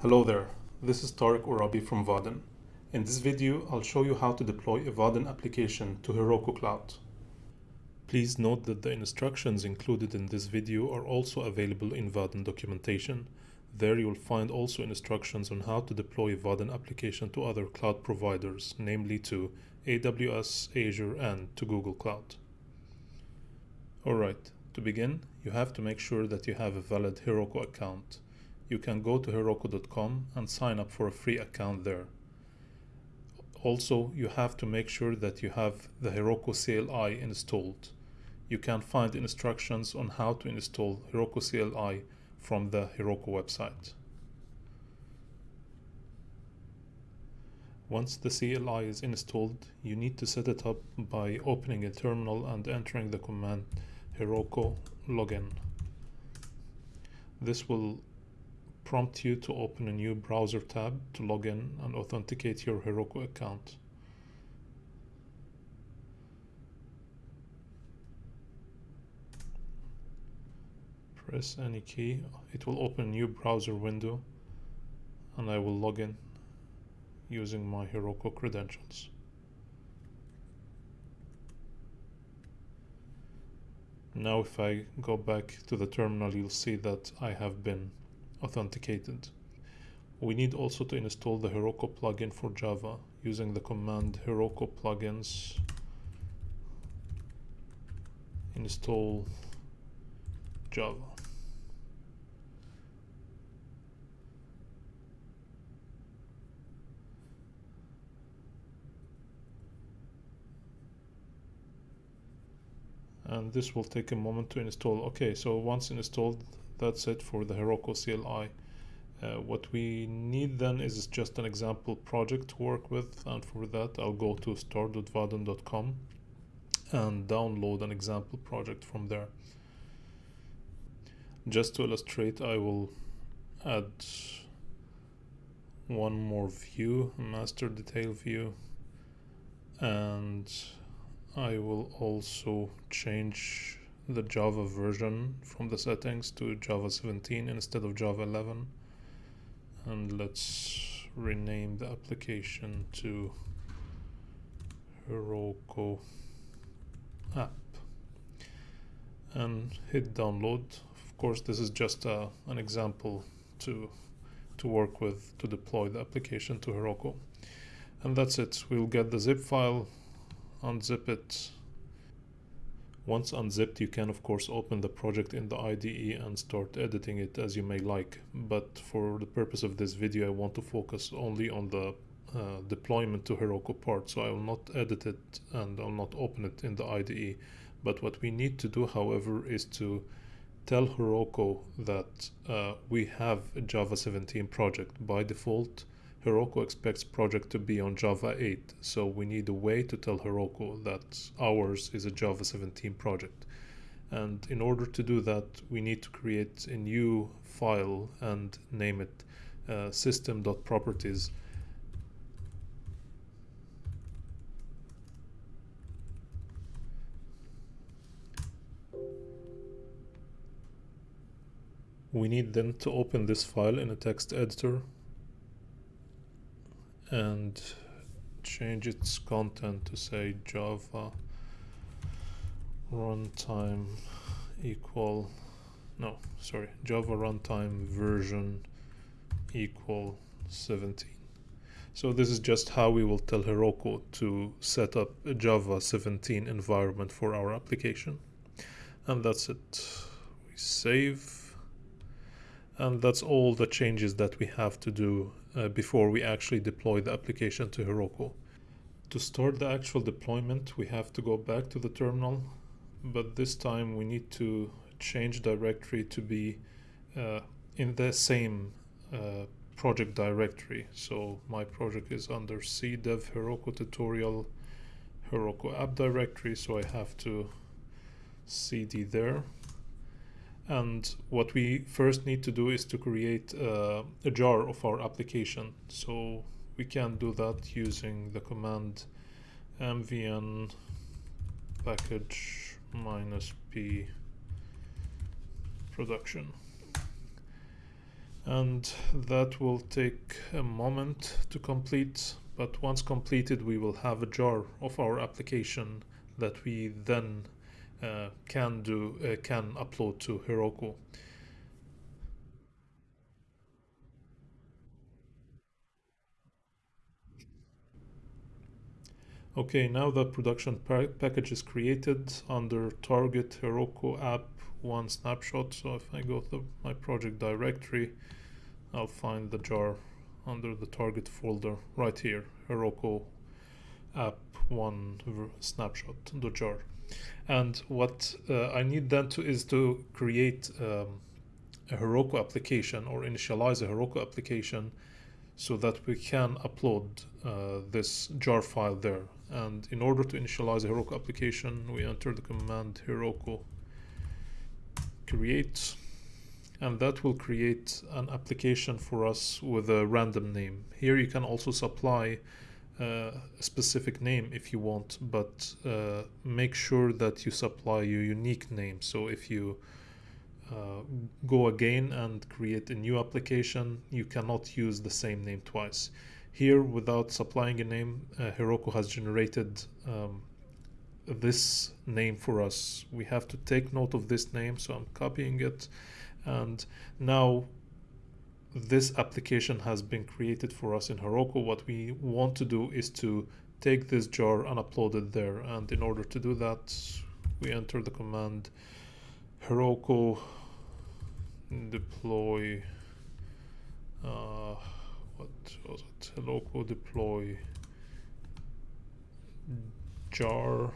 Hello there, this is Tarek Oraby from Vaadin. In this video, I'll show you how to deploy a Vaadin application to Heroku Cloud. Please note that the instructions included in this video are also available in Vaadin documentation. There you'll find also instructions on how to deploy a Vaadin application to other cloud providers, namely to AWS, Azure, and to Google Cloud. Alright, to begin, you have to make sure that you have a valid Heroku account you can go to Heroku.com and sign up for a free account there. Also, you have to make sure that you have the Heroku CLI installed. You can find instructions on how to install Heroku CLI from the Heroku website. Once the CLI is installed, you need to set it up by opening a terminal and entering the command Heroku login. This will prompt you to open a new browser tab to log in and authenticate your Heroku account. Press any key, it will open a new browser window and I will log in using my Heroku credentials. Now if I go back to the terminal you'll see that I have been authenticated. We need also to install the Heroku plugin for Java using the command Heroku plugins install Java. and this will take a moment to install okay so once installed that's it for the Heroku CLI. Uh, what we need then is just an example project to work with and for that I'll go to start.vaadin.com and download an example project from there. Just to illustrate I will add one more view, master detail view and I will also change the Java version from the settings to Java 17 instead of Java 11 and let's rename the application to Heroku app. And hit download. Of course this is just a, uh, an example to to work with to deploy the application to Heroku. And that's it. We'll get the zip file unzip it once unzipped, you can of course open the project in the IDE and start editing it as you may like. But for the purpose of this video, I want to focus only on the uh, deployment to Heroku part. So I will not edit it and I'll not open it in the IDE. But what we need to do, however, is to tell Heroku that uh, we have a Java 17 project. By default, Heroku expects project to be on Java 8, so we need a way to tell Heroku that ours is a Java 17 project. And in order to do that, we need to create a new file and name it uh, system.properties. We need then to open this file in a text editor and change its content to say Java runtime equal no sorry Java runtime version equal 17 so this is just how we will tell Heroku to set up a Java 17 environment for our application. And that's it. We save. And that's all the changes that we have to do uh, before we actually deploy the application to Heroku. To start the actual deployment, we have to go back to the terminal, but this time we need to change directory to be uh, in the same uh, project directory. So my project is under cdev Heroku tutorial Heroku app directory, so I have to cd there and what we first need to do is to create uh, a jar of our application. So we can do that using the command mvn package minus p production. And that will take a moment to complete but once completed we will have a jar of our application that we then can do uh, can upload to Heroku. Okay, now the production package is created under target Heroku app one snapshot. So if I go to my project directory, I'll find the jar under the target folder right here, Heroku app one snapshot, the jar. And what uh, I need then to is to create um, a Heroku application or initialize a Heroku application so that we can upload uh, this jar file there. And in order to initialize a Heroku application, we enter the command Heroku create, and that will create an application for us with a random name. Here you can also supply a specific name if you want, but uh, make sure that you supply your unique name. So if you uh, go again and create a new application, you cannot use the same name twice. Here, without supplying a name, uh, Heroku has generated um, this name for us. We have to take note of this name, so I'm copying it. And now this application has been created for us in Heroku. What we want to do is to take this jar and upload it there. And in order to do that, we enter the command Heroku deploy uh, what was it Heroku deploy jar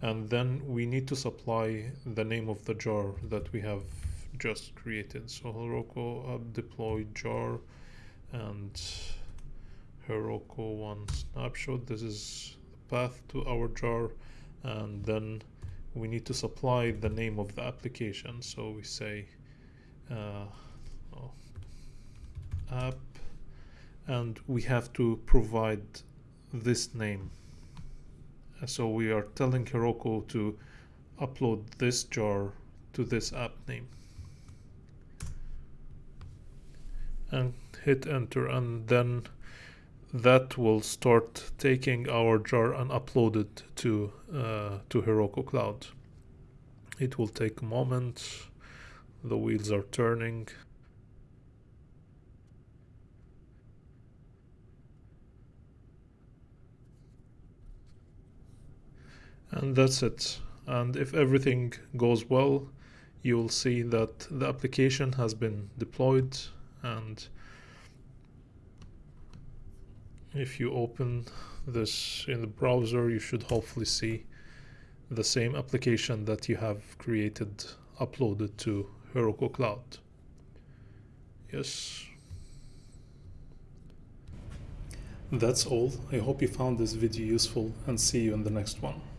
and then we need to supply the name of the jar that we have just created so Heroku app deploy jar and Heroku one snapshot. This is the path to our jar and then we need to supply the name of the application. So we say uh, oh, app and we have to provide this name. So we are telling Heroku to upload this jar to this app name and hit enter and then that will start taking our jar and upload it to uh, to Heroku Cloud. It will take a moment. The wheels are turning. And that's it. And if everything goes well you will see that the application has been deployed and if you open this in the browser you should hopefully see the same application that you have created uploaded to Heroku Cloud. Yes. That's all. I hope you found this video useful and see you in the next one.